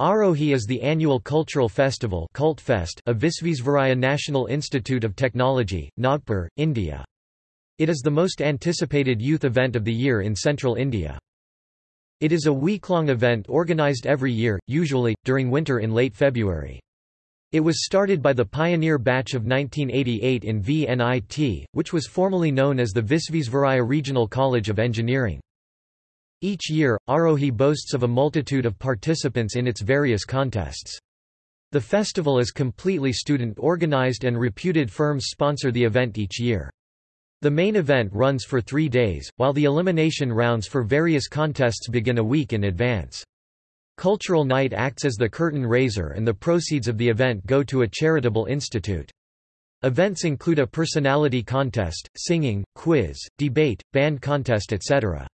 Aarohi is the annual cultural festival Cultfest of Visvesvaraya National Institute of Technology, Nagpur, India. It is the most anticipated youth event of the year in central India. It is a week-long event organized every year, usually, during winter in late February. It was started by the pioneer batch of 1988 in VNIT, which was formerly known as the Visvesvaraya Regional College of Engineering. Each year, Aarohi boasts of a multitude of participants in its various contests. The festival is completely student-organized and reputed firms sponsor the event each year. The main event runs for three days, while the elimination rounds for various contests begin a week in advance. Cultural Night acts as the curtain raiser and the proceeds of the event go to a charitable institute. Events include a personality contest, singing, quiz, debate, band contest etc.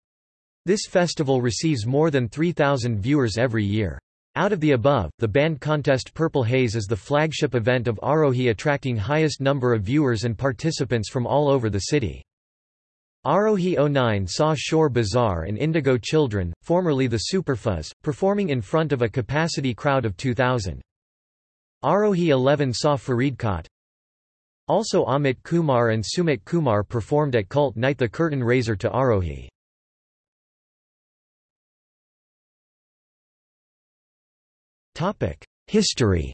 This festival receives more than 3,000 viewers every year. Out of the above, the band contest Purple Haze is the flagship event of Arohi attracting highest number of viewers and participants from all over the city. Arohi 09 saw Shore Bazaar and Indigo Children, formerly the Superfuzz, performing in front of a capacity crowd of 2,000. Arohi 11 saw Faridkot. Also Amit Kumar and Sumit Kumar performed at Cult Night the curtain raiser to Aarohi. History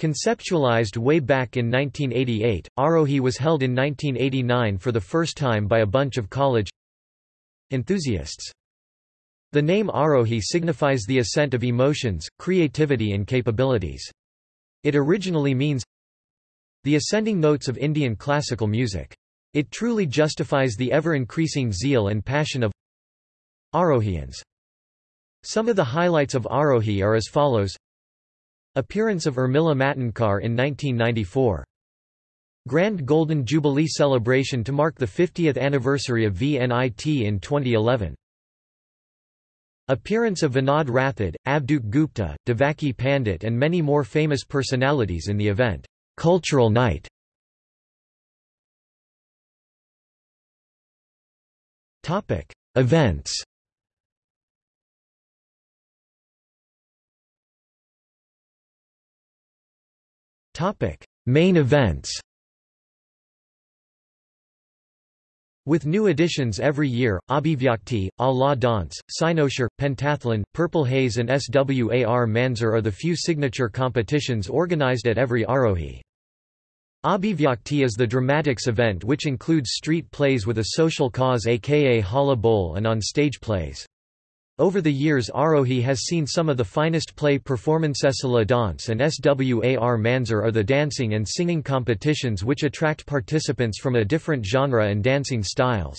Conceptualized way back in 1988, Arohi was held in 1989 for the first time by a bunch of college enthusiasts. The name Arohi signifies the ascent of emotions, creativity and capabilities. It originally means the ascending notes of Indian classical music. It truly justifies the ever-increasing zeal and passion of Aarohians. Some of the highlights of Arohi are as follows. Appearance of Urmila Matondkar in 1994 Grand Golden Jubilee celebration to mark the 50th anniversary of VNIT in 2011 Appearance of Vinod Rathod, Avadhoot Gupta, Devaki Pandit and many more famous personalities in the event, Cultural Night. Events Topic: Main events. With new editions every year, Abhivyakti, La Danse, Cynosure, Pentathlon, Purple Haze and Swar Manzar are the few signature competitions organized at every Aarohi. Abhivyakti is the dramatics event which includes street plays with a social cause aka Halla Bol and on-stage plays. Over the years Aarohi has seen some of the finest play performances La Danse and Swar Manzar are the dancing and singing competitions which attract participants from a different genre and dancing styles.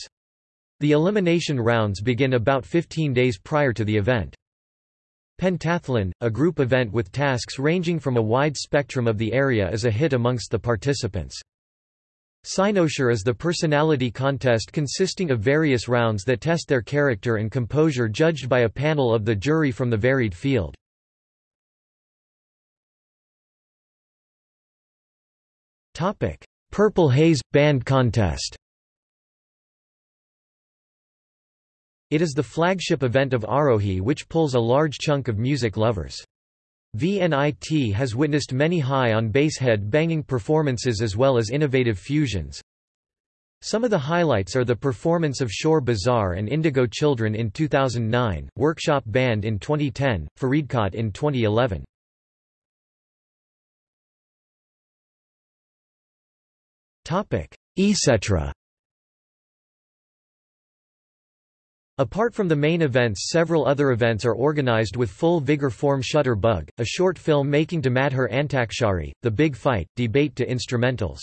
The elimination rounds begin about 15 days prior to the event. Pentathlon, a group event with tasks ranging from a wide spectrum of the area is a hit amongst the participants. Cynosure is the personality contest consisting of various rounds that test their character and composure judged by a panel of the jury from the varied field. Purple Haze – Band Contest It is the flagship event of Arohi which pulls a large chunk of music lovers. VNIT has witnessed many high on bass head banging performances as well as innovative fusions. Some of the highlights are the performance of Shore Bazaar and Indigo Children in 2009, Workshop Band in 2010, Faridkot in 2011. Etc. Apart from the main events several other events are organized with full vigor form Shutter Bug, a short film making to Madhur Antakshari, The Big Fight, debate to instrumentals.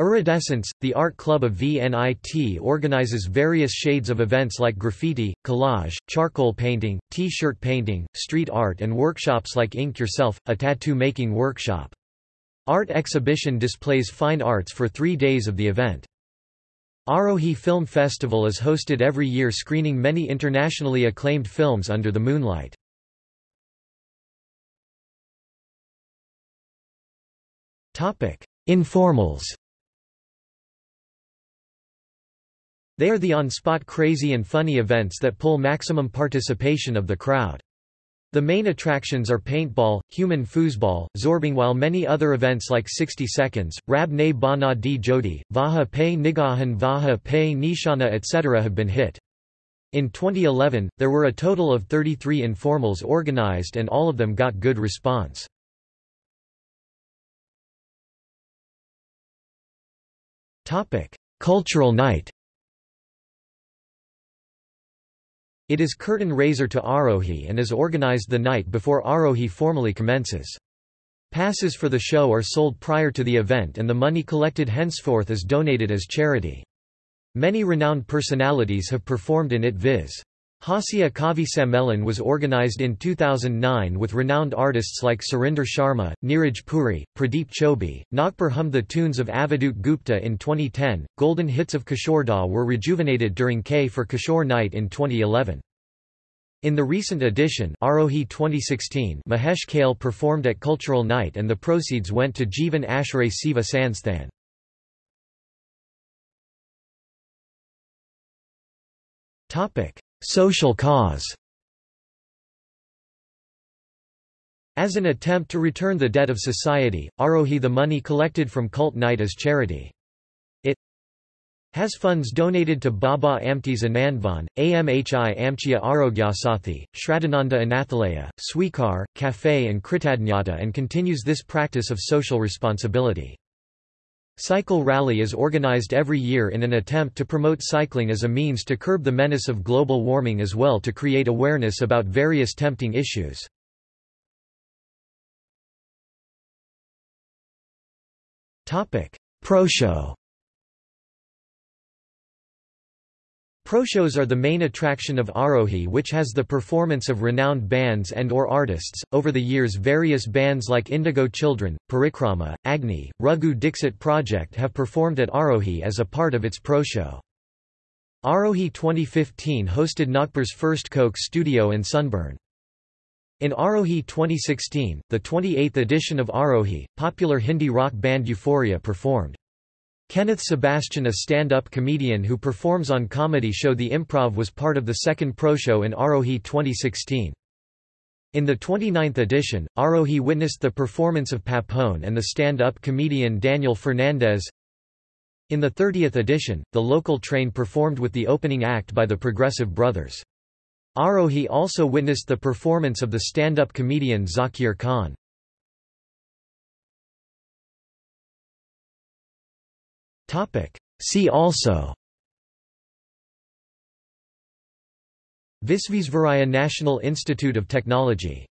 Iridescence, the art club of VNIT organizes various shades of events like graffiti, collage, charcoal painting, t-shirt painting, street art and workshops like Ink Yourself, a tattoo-making workshop. Art exhibition displays fine arts for three days of the event. Aarohi Film Festival is hosted every year screening many internationally acclaimed films under the moonlight. Informals They are the on-spot crazy and funny events that pull maximum participation of the crowd. The main attractions are paintball, human foosball, zorbing while many other events like 60 seconds, Rab ne bana di jodi, Vaha pe nigahan Vaha pe nishana etc. have been hit. In 2011, there were a total of 33 informals organized and all of them got good response. Cultural night It is curtain raiser to Arohi and is organized the night before Arohi formally commences. Passes for the show are sold prior to the event and the money collected henceforth is donated as charity. Many renowned personalities have performed in it viz. Hasya Kavi Sammelan was organized in 2009 with renowned artists like Surinder Sharma, Neeraj Puri, Pradeep Choubey. Nagpur hummed the tunes of Avadhoot Gupta in 2010. Golden hits of Kishore Da were rejuvenated during K for Kishore Night in 2011. In the recent edition Aarohi 2016, Mahesh Kale performed at Cultural Night and the proceeds went to Jivan Ashray Siva Sansthan. Topic: Social cause As an attempt to return the debt of society, Arohi the money collected from cult night as charity. It has funds donated to Baba Amtes Anandvan, Amhi Amchya Arogyasathi, Shraddhananda Anathalaya, Swikar, Cafe and Kritadnyata and continues this practice of social responsibility. Cycle Rally is organized every year in an attempt to promote cycling as a means to curb the menace of global warming as well to create awareness about various tempting issues. Pro Show Pro-shows are the main attraction of Arohi which has the performance of renowned bands and or artists. Over the years various bands like Indigo Children, Parikrama, Agni, Raghu Dixit Project have performed at Arohi as a part of its pro-show. Aarohi 2015 hosted Nagpur's first Coke studio and Sunburn. In Arohi 2016, the 28th edition of Arohi, popular Hindi rock band Euphoria performed. Kenneth Sebastian a stand-up comedian who performs on comedy show The Improv was part of the second pro show in Aarohi 2016. In the 29th edition, Aarohi witnessed the performance of Papon and the stand-up comedian Daniel Fernandez. In the 30th edition, the local train performed with the opening act by the Progressive Brothers. Aarohi also witnessed the performance of the stand-up comedian Zakir Khan. See also. Visvesvaraya National Institute of Technology